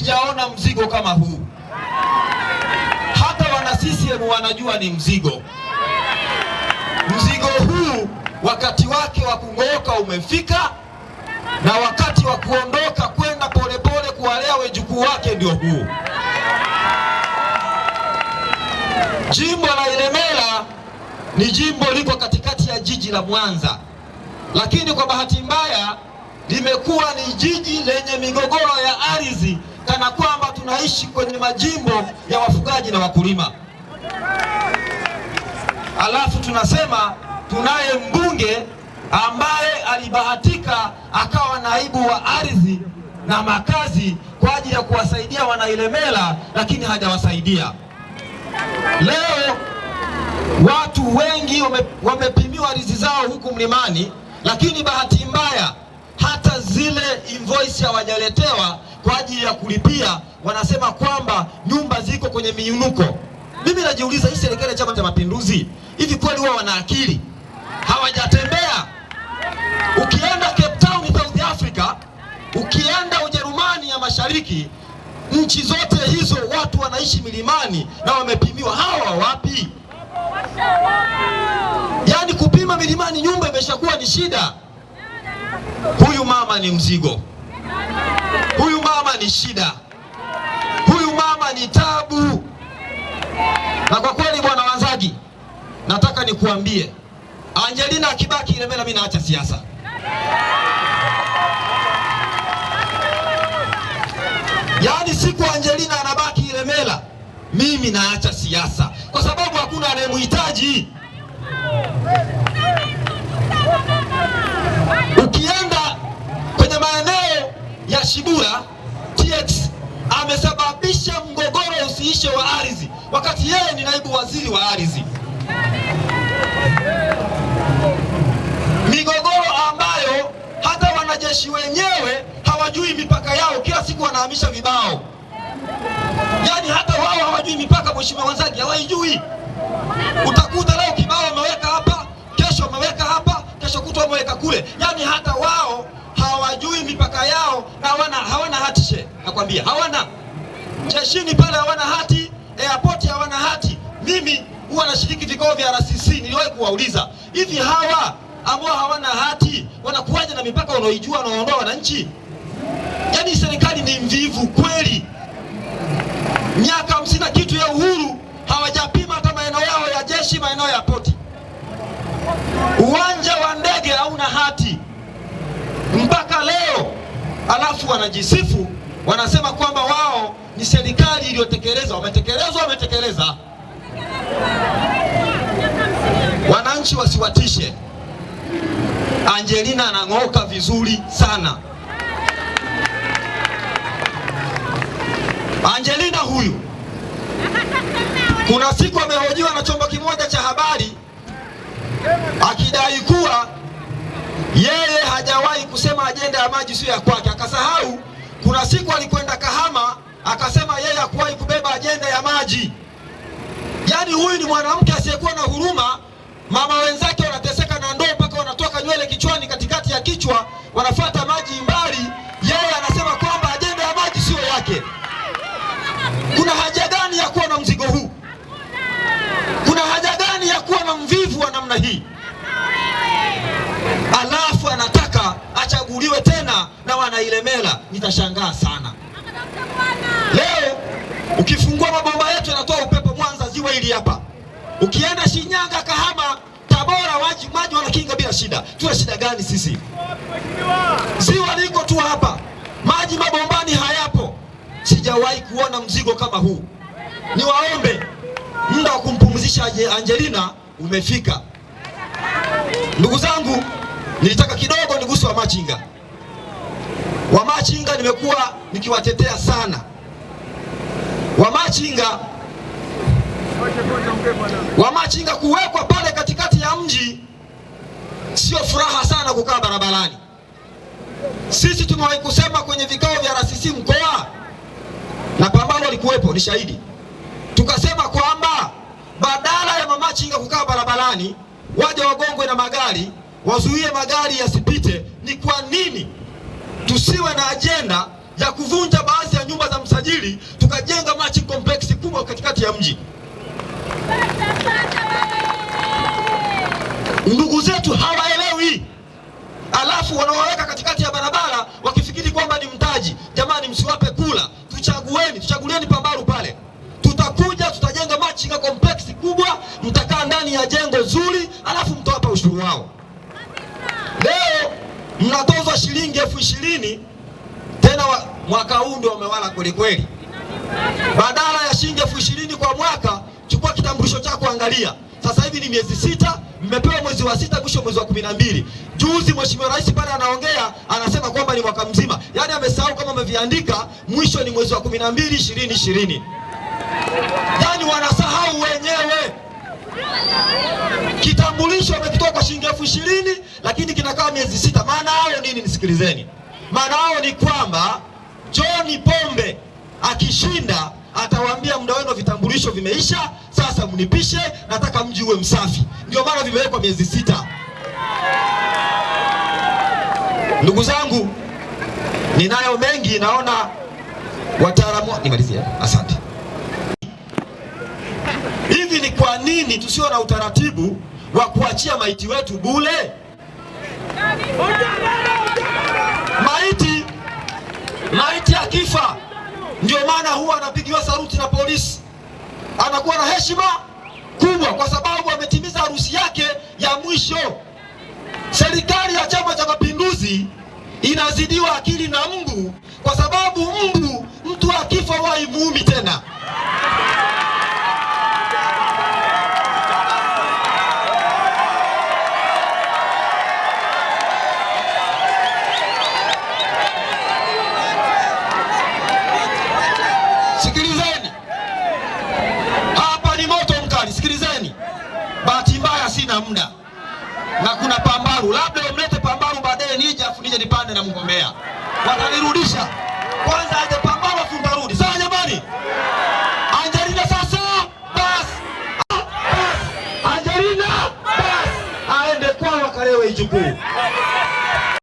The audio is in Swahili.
sijaona mzigo kama huu. Hata wana CCM wanajua ni mzigo. Mzigo huu wakati wake wa kung'ooka umefika, na wakati wa kuondoka kwenda polepole kuwalea wejukuu wake ndio huu. Jimbo la Ilemela ni jimbo liko katikati ya jiji la Mwanza, lakini kwa bahati mbaya limekuwa ni jiji lenye migogoro ya ardhi, kana kwamba tunaishi kwenye majimbo ya wafugaji na wakulima. Alafu tunasema tunaye mbunge ambaye alibahatika akawa naibu wa ardhi na makazi kwa ajili ya kuwasaidia Wanailemela, lakini hajawasaidia. Leo watu wengi wame, wamepimiwa ardhi zao huku mlimani, lakini bahati mbaya hata zile invoice hawajaletewa kwa ajili ya kulipia. Wanasema kwamba nyumba ziko kwenye miinuko. Mimi najiuliza hii serikali ya Chama cha Mapinduzi hivi kweli huwa wana akili? Hawajatembea. Ukienda Cape Town South Africa, ukienda Ujerumani ya Mashariki, nchi zote hizo watu wanaishi milimani na wamepimiwa. Hawa wapi? Yaani kupima milimani nyumba imeshakuwa ni shida. Huyu mama ni mzigo, huyu mama ni shida, huyu mama ni tabu. Na kwa kweli, bwana Wanzagi, nataka nikuambie, Angelina akibaki Ilemela, mimi naacha siasa. Yaani siku Angelina anabaki Ilemela, mimi naacha siasa, kwa sababu hakuna anayemhitaji. Ukienda kwenye maeneo ya Shibura, amesababisha mgogoro usiishe wa ardhi, wakati yeye ni naibu waziri wa ardhi. Migogoro ambayo hata wanajeshi wenyewe hawajui mipaka yao, kila siku wanahamisha vibao. Yaani hata wao hawajui mipaka, mheshimiwa Wanzagi, hawaijui. Utakuta leo kibao wameweka hapa, kesho wameweka hapa, kesho kutwa wameweka kule. Yaani hata wao hawajui mipaka yao na hawana hawana hatishe, nakwambia hawana. Jeshini pale hawana hati, airport hawana hati. Mimi huwa nashiriki vikao vya RCC, niliwahi kuwauliza hivi hawa ambao hawana hati wanakuwaje na mipaka wanaoijua wanaondoa wananchi? Yaani serikali ni mvivu kweli. Miaka hamsini na kitu ya uhuru hawajapima hata maeneo yao ya jeshi, maeneo ya poti. Uwanja wa ndege hauna hati mpaka leo, alafu wanajisifu wanasema kwamba ni serikali iliyotekeleza. Wametekeleza, wametekeleza. Wananchi wasiwatishe. Angelina anang'oka vizuri sana. Angelina huyu kuna siku amehojiwa na chombo kimoja cha habari akidai kuwa yeye hajawahi kusema ajenda ya maji sio ya kwake. Akasahau kuna siku alikwenda Kahama akasema yeye hakuwahi kubeba ajenda ya maji. Yaani huyu ni mwanamke asiyekuwa na huruma. Mama wenzake wanateseka na ndoo mpaka wanatoka nywele kichwani, katikati ya kichwa, wanafuata maji mbali. Yeye anasema kwamba ajenda ya maji sio yake. Kuna haja gani ya kuwa na mzigo huu? Kuna haja gani ya kuwa na mvivu wa namna hii? Alafu anataka achaguliwe tena na Wanailemela. Nitashangaa sana. Leo ukifungua mabomba yetu yanatoa upepo Mwanza, ziwa hili hapa. Ukienda Shinyanga, Kahama, Tabora, maji maji wanakinga bila shida. Tuna shida gani sisi? Ziwa liko tu hapa, maji mabombani hayapo. Sijawahi kuona mzigo kama huu. Niwaombe, muda wa kumpumzisha Angelina umefika. Ndugu zangu, nilitaka kidogo niguse Wamachinga. Wamachinga nimekuwa nikiwatetea sana. Wamachinga Wamachinga kuwekwa pale katikati ya mji sio furaha sana kukaa barabarani. Sisi tumewahi kusema kwenye vikao vya RCC mkoa na Pambano alikuwepo, ni shahidi. Tukasema kwamba badala ya mamachinga kukaa barabarani, waje wagongwe na magari, wazuie magari yasipite. Ni kwa nini tusiwe na ajenda ya kuvunja baadhi ya nyumba za msajili tukajenga matching complex kubwa katikati ya mji. Ndugu zetu hawaelewi, alafu wanawaweka katikati ya barabara wakifikiri kwamba ni mtaji. Jamani, msiwape kula, tuchagueni, tuchagulieni Pambaru pale, tutakuja tutajenga machinga complex kubwa, mtakaa ndani ya jengo zuri, alafu mtawapa ushuru wao. Leo mnatozwa shilingi ishirini tena wa, mwaka huu ndio wamewala kwelikweli. kweli. Badala ya shilingi elfu ishirini kwa mwaka, chukua kitambulisho chako, angalia sasa hivi ni miezi sita, mmepewa mwezi wa sita, mwisho mwezi wa kumi na mbili. Juzi Mheshimiwa Rais pale anaongea anasema kwamba ni mwaka mzima, yaani amesahau kama ameviandika mwisho ni mwezi wa kumi na mbili ishirini ishirini, yaani wanasahau wenyewe. Kitambulisho amekitoa kwa shilingi elfu ishirini lakini kinakaa miezi sita. Maana hayo nini? Nisikilizeni, maana hayo ni kwamba John Pombe akishinda atawaambia muda wenu vitambulisho vimeisha, sasa mnipishe, nataka mji uwe msafi. Ndio maana vimewekwa miezi sita. Ndugu zangu, ninayo mengi, naona wataalamu. Nimalizie, asante. Hivi ni kwa nini tusio na utaratibu wa kuachia maiti wetu bule? Maiti maiti akifa, ndio maana huwa anapigiwa saruti na polisi, anakuwa na heshima kubwa, kwa sababu ametimiza harusi yake ya mwisho. Serikali ya Chama cha Mapinduzi inazidiwa akili na mbu, kwa sababu mbu, mtu akifa huwa haimuumi tena. Labda umlete Pambaru baadaye nije, afu nije nipande na mgombea, watanirudisha kwanza. Aje Pambaru afu barudi. Sawa jamani? Angelina sasa, bas, bas. basi. Angelina bas, aende kwao akalewe Ijukuu.